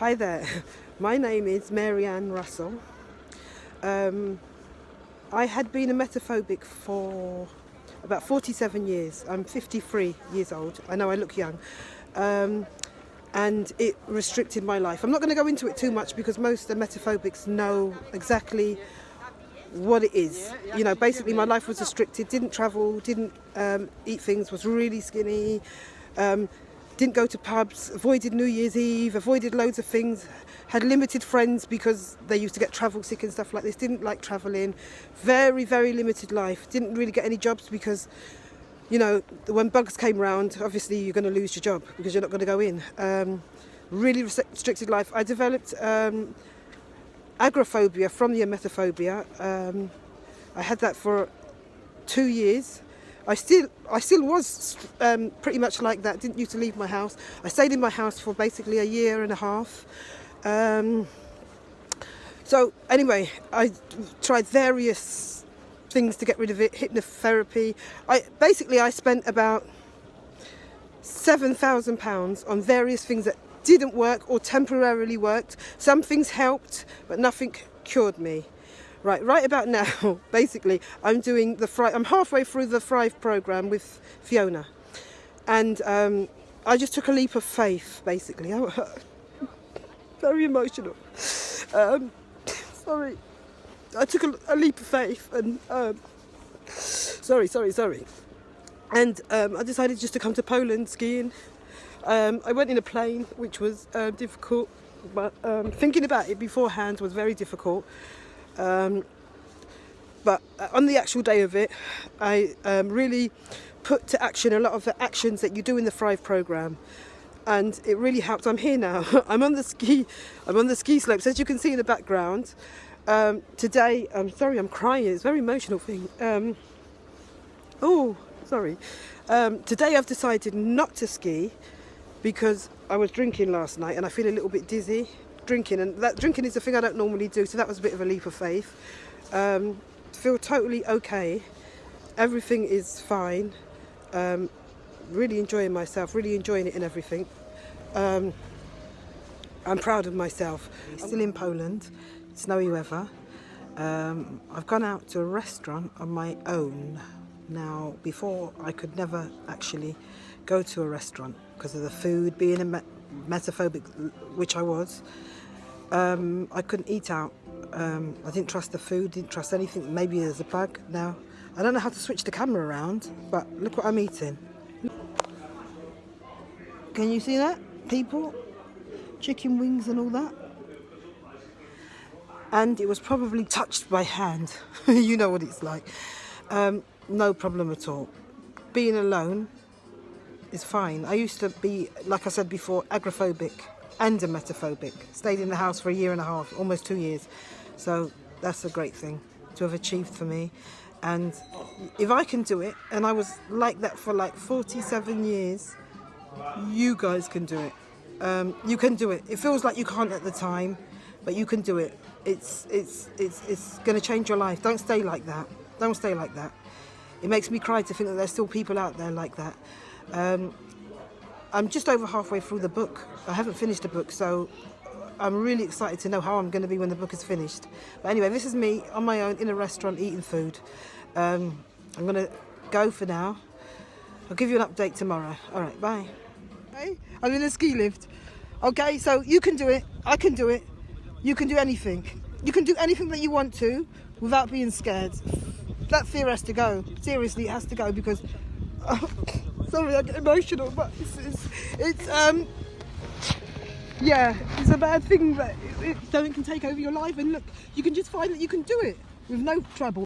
Hi there, my name is Mary Ann Russell. Um, I had been a metaphobic for about 47 years. I'm 53 years old. I know I look young. Um, and it restricted my life. I'm not going to go into it too much because most emetophobics know exactly what it is. You know, basically my life was restricted, didn't travel, didn't um, eat things, was really skinny, um, didn't go to pubs, avoided New Year's Eve, avoided loads of things, had limited friends because they used to get travel sick and stuff like this, didn't like travelling, very, very limited life, didn't really get any jobs because, you know, when bugs came around, obviously you're going to lose your job because you're not going to go in. Um, really restricted life. I developed um, agoraphobia from the emetophobia. Um, I had that for two years I still I still was um, pretty much like that. Didn't used to leave my house. I stayed in my house for basically a year and a half. Um, so anyway, I tried various things to get rid of it. Hypnotherapy. I basically I spent about seven thousand pounds on various things that didn't work or temporarily worked. Some things helped, but nothing cured me. Right, right about now, basically, I'm doing the I'm halfway through the Thrive program with Fiona. And um, I just took a leap of faith, basically. I, very emotional. Um, sorry. I took a, a, leap of faith and, um, sorry, sorry, sorry. And um, I decided just to come to Poland skiing. Um, I went in a plane, which was uh, difficult, but um, thinking about it beforehand was very difficult. Um, but on the actual day of it, I um, really put to action a lot of the actions that you do in the Thrive program and it really helped. I'm here now. I'm on the ski. I'm on the ski slopes, as you can see in the background. Um, today, I'm sorry, I'm crying. It's a very emotional thing. Um, oh, sorry. Um, today, I've decided not to ski because I was drinking last night and I feel a little bit dizzy drinking and that drinking is a thing I don't normally do so that was a bit of a leap of faith. Um, feel totally okay. Everything is fine. Um, really enjoying myself really enjoying it and everything. Um, I'm proud of myself. Still in Poland. Snowy weather. Um, I've gone out to a restaurant on my own. Now before I could never actually go to a restaurant because of the food being a metaphobic which I was um, I couldn't eat out. Um, I didn't trust the food, didn't trust anything. Maybe there's a bug now. I don't know how to switch the camera around, but look what I'm eating. Can you see that, people? Chicken wings and all that. And it was probably touched by hand. you know what it's like. Um, no problem at all. Being alone is fine. I used to be, like I said before, agoraphobic and emetophobic. Stayed in the house for a year and a half, almost two years. So that's a great thing to have achieved for me. And if I can do it, and I was like that for like 47 years, you guys can do it. Um, you can do it. It feels like you can't at the time, but you can do it. It's, it's, it's, it's going to change your life. Don't stay like that. Don't stay like that. It makes me cry to think that there's still people out there like that. Um, I'm just over halfway through the book. I haven't finished the book, so I'm really excited to know how I'm going to be when the book is finished. But anyway, this is me on my own in a restaurant eating food. Um, I'm going to go for now. I'll give you an update tomorrow. All right, bye. Hey, I'm in a ski lift. Okay, so you can do it. I can do it. You can do anything. You can do anything that you want to without being scared. That fear has to go. Seriously, it has to go because... sorry, I get emotional, but it's, it's, it's um, yeah, it's a bad thing that it, it, something can take over your life. And look, you can just find that you can do it with no trouble.